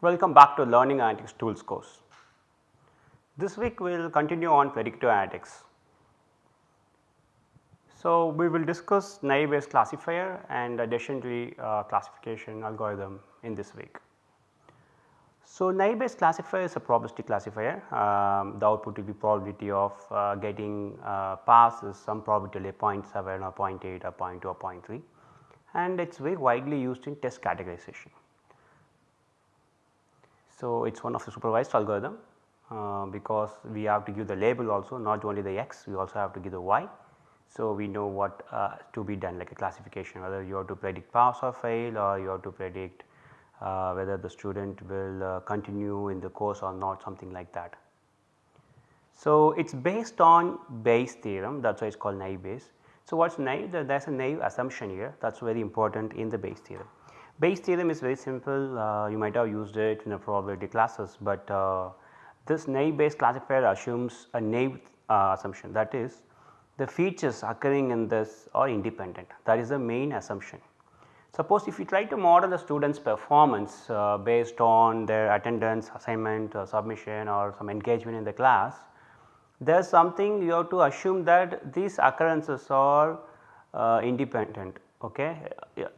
Welcome back to Learning Analytics Tools course. This week we will continue on predictive analytics. So, we will discuss naive Bayes classifier and additionally uh, classification algorithm in this week. So, naive Bayes classifier is a probabilistic classifier. Um, the output will be probability of uh, getting uh, passes some probability 0.7 or 0.8 or 0.2 or 0.3 and it is very widely used in test categorization. So, it is one of the supervised algorithm uh, because we have to give the label also not only the x we also have to give the y. So, we know what uh, to be done like a classification whether you have to predict pass or fail or you have to predict uh, whether the student will uh, continue in the course or not something like that. So, it is based on Bayes theorem that is why it is called naive Bayes. So, what is naive? There is a naive assumption here that is very important in the Bayes theorem. Bayes theorem is very simple uh, you might have used it in the probability classes, but uh, this naive Bayes classifier assumes a naive uh, assumption that is the features occurring in this are independent that is the main assumption. Suppose if you try to model the student's performance uh, based on their attendance, assignment, uh, submission or some engagement in the class, there is something you have to assume that these occurrences are uh, independent. Okay.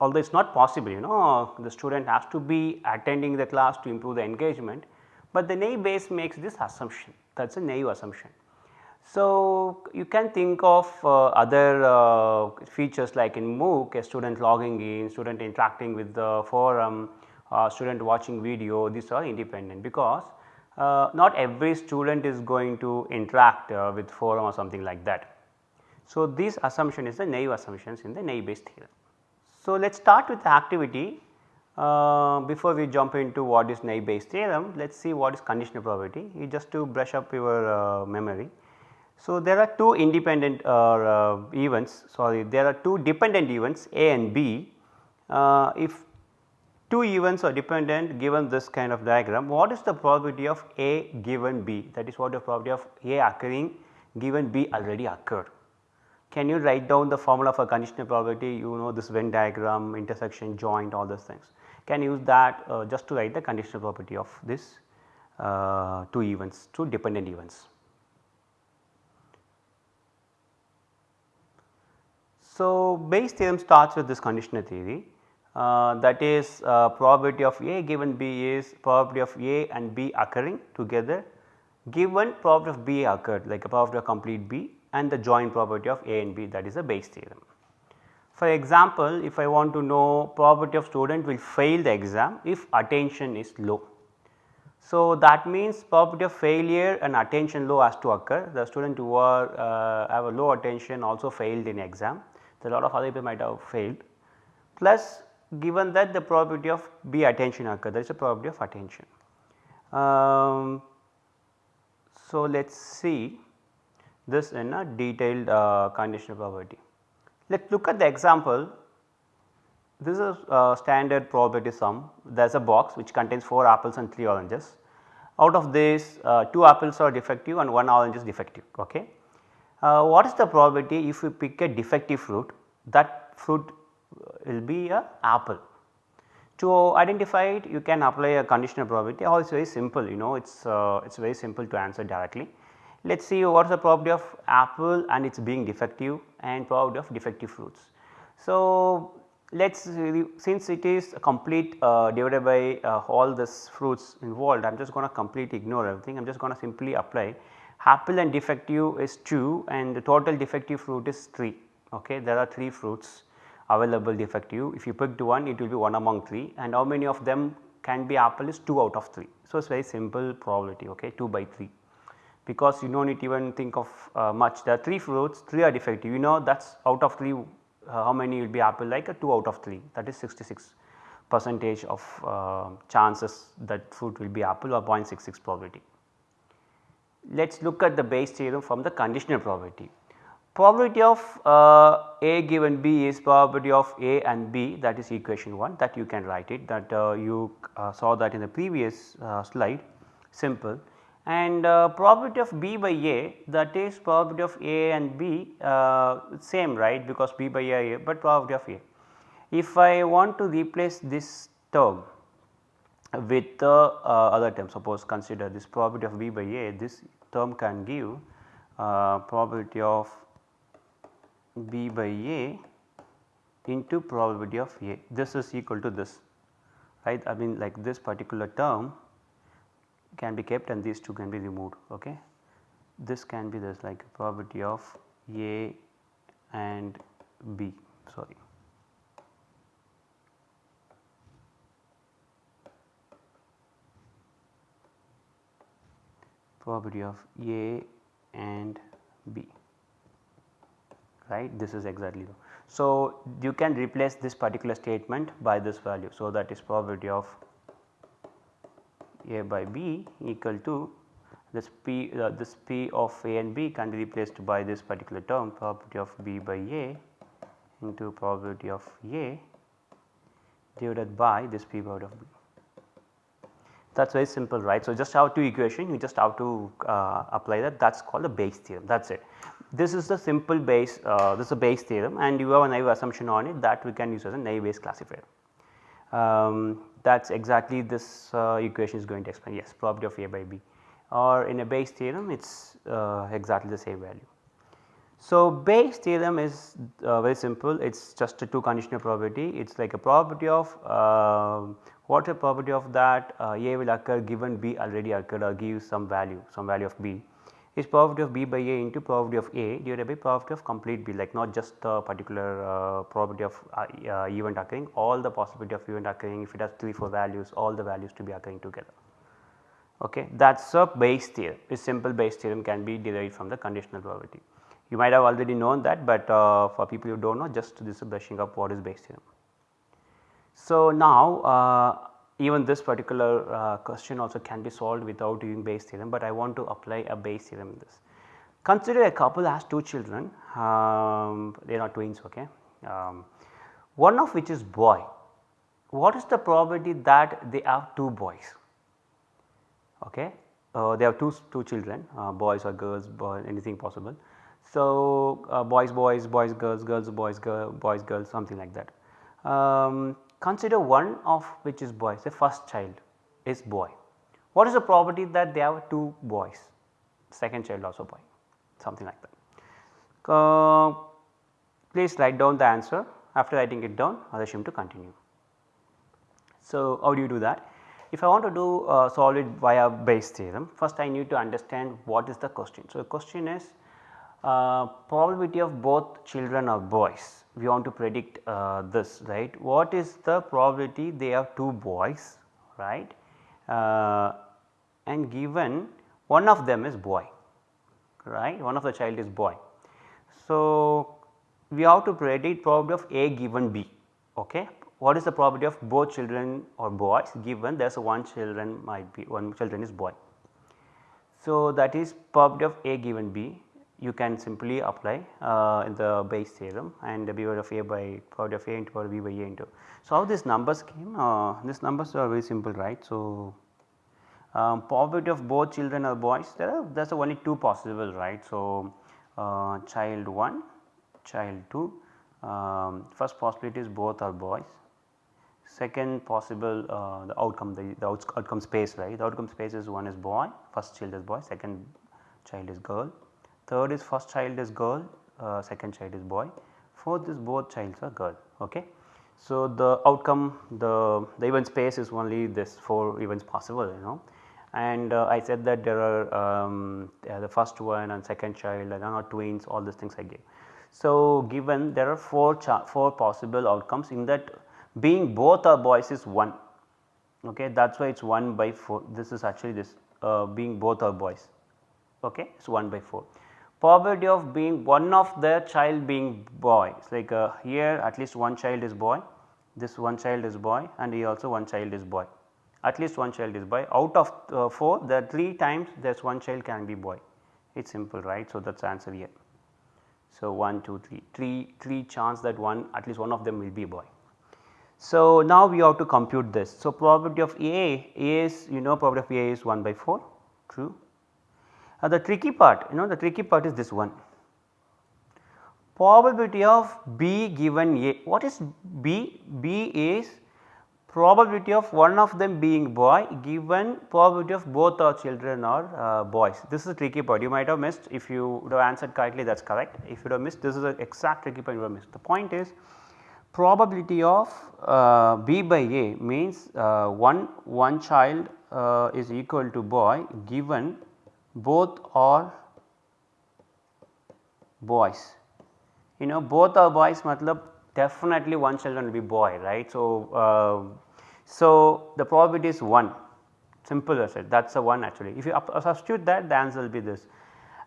Although it is not possible you know the student has to be attending the class to improve the engagement, but the naive Bayes makes this assumption that is a naive assumption. So, you can think of uh, other uh, features like in MOOC a student logging in, student interacting with the forum, uh, student watching video these are independent because uh, not every student is going to interact uh, with forum or something like that. So, this assumption is the naive assumptions in the naive Bayes theorem. So, let us start with the activity uh, before we jump into what is naive Bayes theorem let us see what is conditional probability just to brush up your memory. So, there are two independent uh, uh, events sorry there are two dependent events A and B. Uh, if two events are dependent given this kind of diagram what is the probability of A given B that is what the probability of A occurring given B already occurred. Can you write down the formula for conditional probability you know this Venn diagram intersection joint all those things can use that uh, just to write the conditional probability of this uh, two events two dependent events. So, Bayes theorem starts with this conditional theory uh, that is uh, probability of A given B is probability of A and B occurring together given probability of B occurred like a probability of complete B and the joint property of A and B that is a Bayes theorem. For example, if I want to know probability of student will fail the exam if attention is low. So, that means probability of failure and attention low has to occur the student who are uh, have a low attention also failed in exam a lot of other people might have failed plus given that the probability of B attention occur there is a probability of attention. Um, so, let us see this in a detailed uh, conditional probability. Let us look at the example this is a standard probability sum there is a box which contains 4 apples and 3 oranges out of this uh, 2 apples are defective and 1 orange is defective. Okay. Uh, what is the probability if you pick a defective fruit that fruit will be a apple. To identify it you can apply a conditional probability is very simple you know it is uh, it is very simple to answer directly. Let us see what is the probability of apple and it is being defective and probability of defective fruits. So, let us since it is complete uh, divided by uh, all this fruits involved I am just going to completely ignore everything. I am just going to simply apply. Apple and defective is 2 and the total defective fruit is 3 okay there are 3 fruits available defective. If you picked one it will be 1 among 3 and how many of them can be apple is 2 out of 3. So, it is very simple probability okay 2 by 3 because you do not need to even think of uh, much. There are 3 fruits 3 are defective. You know that is out of 3 uh, how many will be apple like? A 2 out of 3 that is 66 percentage of uh, chances that fruit will be apple or 0.66 probability. Let us look at the Bayes theorem from the conditional probability. Probability of uh, A given B is probability of A and B that is equation 1 that you can write it that uh, you uh, saw that in the previous slide. Simple and uh, probability of B by A that is probability of A and B uh, same right? Because B by A A but probability of A. If I want to replace this term with uh, other term suppose consider this probability of B by A this term can give uh, probability of B by A into probability of A. This is equal to this right? I mean like this particular term can be kept and these two can be removed okay. This can be this like probability of A and B sorry. probability of A and B right this is exactly so. You can replace this particular statement by this value. So, that is probability of A by B equal to this P uh, this P of A and B can be replaced by this particular term probability of B by A into probability of A divided by this P by of B. That is very simple right. So, just have two equation you just have to uh, apply that that is called the Bayes theorem that is it. This is the simple Bayes uh, this is a Bayes theorem and you have a naive assumption on it that we can use as a naive Bayes classifier. Um, that is exactly this uh, equation is going to explain. Yes probability of A by B. Or in a Bayes theorem it is uh, exactly the same value. So, Bayes theorem is uh, very simple. It is just a two conditional probability. It is like a probability of uh, what a probability of that uh, A will occur given B already occurred or gives some value some value of B is probability of B by A into probability of A divided by probability of complete B like not just the particular uh, probability of uh, uh, event occurring all the possibility of event occurring if it has 3 4 values all the values to be occurring together. Okay. That is a Bayes theorem this simple Bayes theorem can be derived from the conditional probability. You might have already known that but uh, for people who do not know just this is brushing up what is Bayes theorem. So, now uh, even this particular uh, question also can be solved without using Bayes theorem, but I want to apply a Bayes theorem in this. Consider a couple has two children, um, they are not twins okay. Um, one of which is boy. What is the probability that they have two boys? Okay. Uh, they have two, two children uh, boys or girls boy, anything possible. So, uh, boys boys boys girls girls boys girl boys girls something like that. Um, consider one of which is boy say first child is boy. What is the probability that they have two boys second child also boy something like that. Uh, please write down the answer after writing it down I assume to continue. So, how do you do that? If I want to do uh, solve it via Bayes theorem first I need to understand what is the question. So, the question is uh, probability of both children are boys. We want to predict uh, this right? What is the probability they have two boys right? Uh, and given one of them is boy right? One of the child is boy. So, we have to predict probability of A given B okay? What is the probability of both children or boys given? There is one children might be one children is boy. So, that is probability of A given B you can simply apply uh, the Bayes theorem and power of A by power of A into power B by A into. So, how these numbers came? Uh, these numbers are very simple right. So, um, probability of both children are boys there are there is only two possible right. So, uh, child 1, child 2 um, first possibility is both are boys second possible uh, the outcome the, the outcome space right the outcome space is one is boy first child is boy second child is girl third is first child is girl, uh, second child is boy, fourth is both childs are girl. Okay. So, the outcome the, the event space is only this 4 events possible you know and uh, I said that there are um, the first one and second child and are twins all these things I gave. So, given there are 4, 4 possible outcomes in that being both are boys is 1 okay that is why it is 1 by 4 this is actually this uh, being both are boys okay it is 1 by 4 probability of being one of the child being boy. It's like uh, here at least one child is boy, this one child is boy and here also one child is boy. At least one child is boy. Out of uh, 4 the 3 times there is one child can be boy. It is simple right. So, that is answer here. So, 1, 2, 3, 3, 3 chance that one at least one of them will be boy. So, now we have to compute this. So, probability of A is you know probability of A is 1 by 4 true uh, the tricky part you know the tricky part is this one probability of B given A what is B? B is probability of one of them being boy given probability of both our children are uh, boys. This is a tricky part you might have missed if you would have answered correctly that is correct if you would have missed this is the exact tricky point you have missed. The point is probability of uh, B by A means uh, one, one child uh, is equal to boy given both are boys. You know both are boys matlab definitely one children will be boy right. So, uh, so the probability is 1 simple as it that is a 1 actually if you substitute that the answer will be this.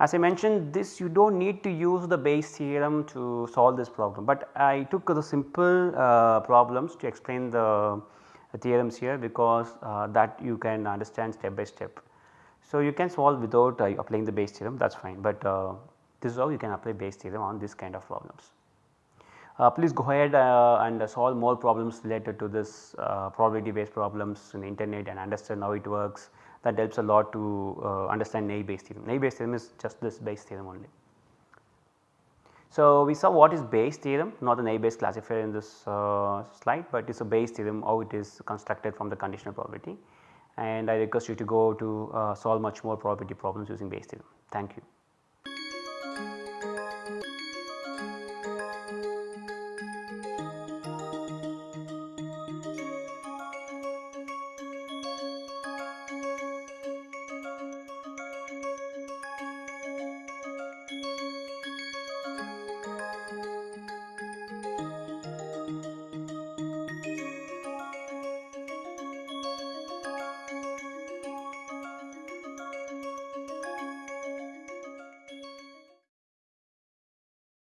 As I mentioned this you do not need to use the Bayes theorem to solve this problem, but I took the simple uh, problems to explain the, the theorems here because uh, that you can understand step by step. So, you can solve without uh, applying the Bayes theorem that is fine, but uh, this is how you can apply Bayes theorem on this kind of problems. Uh, please go ahead uh, and solve more problems related to this uh, probability based problems in the internet and understand how it works that helps a lot to uh, understand Naive Bayes theorem. Naive Bayes theorem is just this Bayes theorem only. So, we saw what is Bayes theorem not an a Naive Bayes classifier in this slide, but it is a Bayes theorem how it is constructed from the conditional probability and I request you to go to uh, solve much more probability problems using Bayes theorem. Thank you.